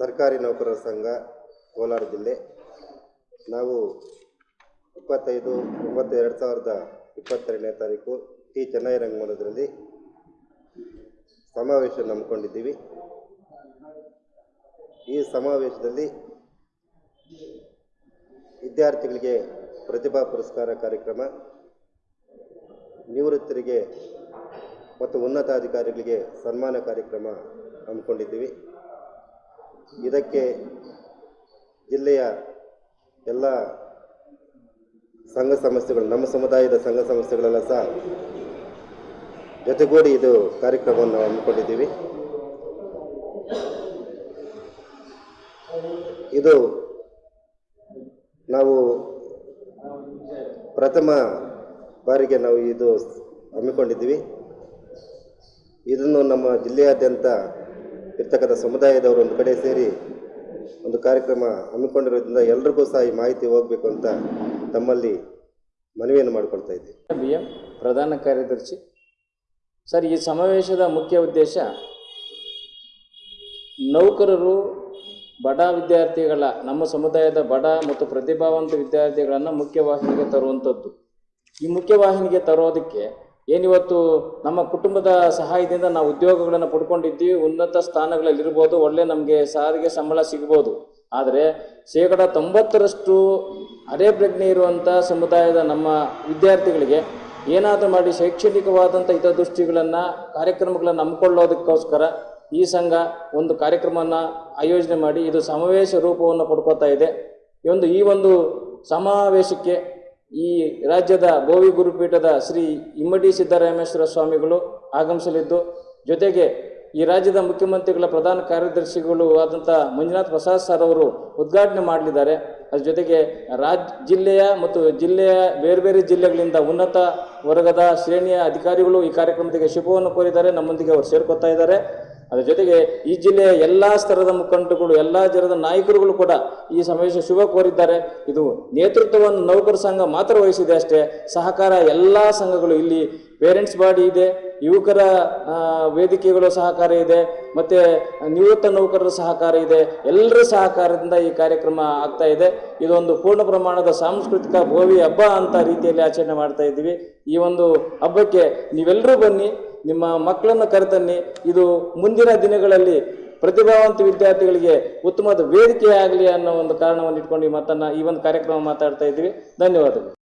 ಸರ್ಕಾರಿ ನೌಕರರ ಸಂಘ, ಕೋಲಾರ ಜಿಲ್ಲೆ. ನಾವು ಇಪ್ಪತ್ತೈದು ಒಂಬತ್ತು ಎರಡು ಸಾವಿರದ ಇಪ್ಪತ್ತೆರಡನೇ ತಾರೀಕು ಟಿ. ಚೆನ್ನೈ ರಂಗಮಂದಿರದಲ್ಲಿ ಸಮಾವೇಶ ನಂಬಿಕೊಂಡಿದ್ದೀವಿ ಈ ಸಮಾವೇಶದಲ್ಲಿ ವಿದ್ಯಾರ್ಥಿಗಳಿಗೆ ಪ್ರತಿಭಾ ಪುರಸ್ಕಾರ ಕಾರ್ಯಕ್ರಮ, ನಿವೃತ್ತರಿಗೆ ಮತ್ತು ಉನ್ನತಾಧಿಕಾರಿಗಳಿಗೆ ಸನ್ಮಾನ ಕಾರ್ಯಕ್ರಮ ಹಮ್ಮಿಕೊಂಡಿದ್ದೀವಿ. ಇದಕ್ಕೆ ಜಿಲ್ಲೆಯ ಎಲ್ಲ ಸಂಘ ಸಂಸ್ಥೆಗಳು, ನಮ್ಮ ಸಮುದಾಯದ ಸಂಘ ಸಂಸ್ಥೆಗಳೆಲ್ಲ ಸಹ ಜೊತೆಗೂಡಿ ಇದು ಕಾರ್ಯಕ್ರಮವನ್ನು ಹಮ್ಮಿಕೊಂಡಿದ್ದೀವಿ. ಇದು ನಾವು ಪ್ರಥಮ ಬಾರಿಗೆ ನಾವು ಇದು ಹಮ್ಮಿಕೊಂಡಿದ್ದೀವಿ. ಇದನ್ನು ನಮ್ಮ ಜಿಲ್ಲೆಯಾದ್ಯಂತ ಇರ್ತಕ್ಕಂಥ ಸಮುದಾಯದವರು ಒಂದು ಕಡೆ ಸೇರಿ ಒಂದು ಕಾರ್ಯಕ್ರಮ ಹಮ್ಮಿಕೊಂಡಿರೋದ್ರಿಂದ ಎಲ್ರಿಗೂ ಸಹ ಈ ಮಾಹಿತಿ ಹೋಗಬೇಕು ಅಂತ ತಮ್ಮಲ್ಲಿ ಮನವಿಯನ್ನು ಮಾಡಿಕೊಳ್ತಾ ಇದ್ದೀವಿ. ಪ್ರಧಾನ ಕಾರ್ಯದರ್ಶಿ. ಸರ್, ಈ ಸಮಾವೇಶದ ಮುಖ್ಯ ಉದ್ದೇಶ ನೌಕರರು, ಬಡ ವಿದ್ಯಾರ್ಥಿಗಳ, ನಮ್ಮ ಸಮುದಾಯದ ಬಡ ಮತ್ತು ಪ್ರತಿಭಾವಂತ ವಿದ್ಯಾರ್ಥಿಗಳನ್ನು ಮುಖ್ಯವಾಹಿನಿಗೆ ತರುವಂಥದ್ದು. ಈ ಮುಖ್ಯವಾಹಿನಿಗೆ ತರೋದಕ್ಕೆ ಏನಿವತ್ತು ನಮ್ಮ ಕುಟುಂಬದ ಸಹಾಯದಿಂದ ನಾವು ಉದ್ಯೋಗಗಳನ್ನು ಪಡ್ಕೊಂಡಿದ್ದೀವಿ, ಉನ್ನತ ಸ್ಥಾನಗಳಲ್ಲಿ ಇರ್ಬೋದು ಒಳ್ಳೆ ನಮಗೆ ಸಾರಿಗೆ ಸಂಬಳ ಸಿಗ್ಬೋದು. ಆದರೆ ಶೇಕಡ ತೊಂಬತ್ತರಷ್ಟು ಅರೆ ಪ್ರಜ್ಞೆ ಇರುವಂಥ ಸಮುದಾಯದ ನಮ್ಮ ವಿದ್ಯಾರ್ಥಿಗಳಿಗೆ ಏನಾದರೂ ಮಾಡಿ ಶೈಕ್ಷಣಿಕವಾದಂಥ ಹಿತದೃಷ್ಟಿಗಳನ್ನು, ಕಾರ್ಯಕ್ರಮಗಳನ್ನು ಹಮ್ಮಿಕೊಳ್ಳೋದಕ್ಕೋಸ್ಕರ ಈ ಸಂಘ ಒಂದು ಕಾರ್ಯಕ್ರಮವನ್ನು ಆಯೋಜನೆ ಮಾಡಿ ಇದು ಸಮಾವೇಶ ರೂಪವನ್ನು ಪಡ್ಕೋತಾ ಇದೆ. ಈ ಒಂದು ಈ ಒಂದು ಸಮಾವೇಶಕ್ಕೆ ಈ ರಾಜ್ಯದ ಭೋವಿ ಗುರುಪೀಠದ ಶ್ರೀ ಇಮ್ಮಡಿ ಸಿದ್ದರಾಮೇಶ್ವರ ಸ್ವಾಮಿಗಳು ಆಗಮಿಸಲಿದ್ದು, ಜೊತೆಗೆ ಈ ರಾಜ್ಯದ ಮುಖ್ಯಮಂತ್ರಿಗಳ ಪ್ರಧಾನ ಕಾರ್ಯದರ್ಶಿಗಳು ಆದಂಥ ಮಂಜುನಾಥ್ ಪ್ರಸಾದ್ ಸರ್ ಅವರು ಉದ್ಘಾಟನೆ ಮಾಡಲಿದ್ದಾರೆ. ಅದ್ರ ಜೊತೆಗೆ ರಾಜ್ ಜಿಲ್ಲೆಯ ಮತ್ತು ಜಿಲ್ಲೆಯ ಬೇರೆ ಬೇರೆ ಜಿಲ್ಲೆಗಳಿಂದ ಉನ್ನತ ವರ್ಗದ ಶ್ರೇಣಿಯ ಅಧಿಕಾರಿಗಳು ಈ ಕಾರ್ಯಕ್ರಮಕ್ಕೆ ಶುಭವನ್ನು ಕೋರಿದ್ದಾರೆ. ನಮ್ಮೊಂದಿಗೆ ಅವರು ಸೇರ್ಕೊತಾ ಇದ್ದಾರೆ. ಅದ್ರ ಜೊತೆಗೆ ಈ ಜಿಲ್ಲೆಯ ಎಲ್ಲ ಸ್ತರದ ಮುಖಂಡರುಗಳು, ಎಲ್ಲ ಜರದ ನಾಯಕರುಗಳು ಕೂಡ ಈ ಸಮಾವೇಶ ಶುಭ ಕೋರಿದ್ದಾರೆ. ಇದು ನೇತೃತ್ವವನ್ನು ನೌಕರ ಸಂಘ ಮಾತ್ರ ವಹಿಸಿದೆ ಅಷ್ಟೇ. ಸಹಕಾರ ಎಲ್ಲ ಸಂಘಗಳು ಇಲ್ಲಿ ಪೇರೆಂಟ್ಸ್ ಬಾಡಿ ಇದೆ, ಯುವಕರ ವೇದಿಕೆಗಳು ಸಹಕಾರ ಇದೆ, ಮತ್ತೆ ನಿವೃತ್ತ ನೌಕರರ ಸಹಕಾರ ಇದೆ. ಎಲ್ಲರ ಸಹಕಾರದಿಂದ ಈ ಕಾರ್ಯಕ್ರಮ ಆಗ್ತಾ ಇದೆ. ಇದೊಂದು ಪೂರ್ಣ ಪ್ರಮಾಣದ ಸಾಂಸ್ಕೃತಿಕ ಭೋವಿ ಹಬ್ಬ ಅಂತ ರೀತಿಯಲ್ಲಿ ಆಚರಣೆ ಮಾಡ್ತಾ ಇದ್ದೀವಿ. ಈ ಒಂದು ಹಬ್ಬಕ್ಕೆ ನೀವೆಲ್ಲರೂ ಬನ್ನಿ. ನಿಮ್ಮ ಮಕ್ಕಳನ್ನು ಕರೆತನ್ನಿ. ಇದು ಮುಂದಿನ ದಿನಗಳಲ್ಲಿ ಪ್ರತಿಭಾವಂತ ವಿದ್ಯಾರ್ಥಿಗಳಿಗೆ ಉತ್ತಮವಾದ ವೇದಿಕೆ ಆಗಲಿ ಅನ್ನೋ ಒಂದು ಕಾರಣವನ್ನು ಇಟ್ಕೊಂಡು ಈ ಮಾತನ್ನ, ಈ ಒಂದು ಕಾರ್ಯಕ್ರಮ ಮಾತಾಡ್ತಾ ಇದ್ದೀವಿ. ಧನ್ಯವಾದಗಳು.